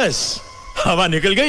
बस हवा निकल गई।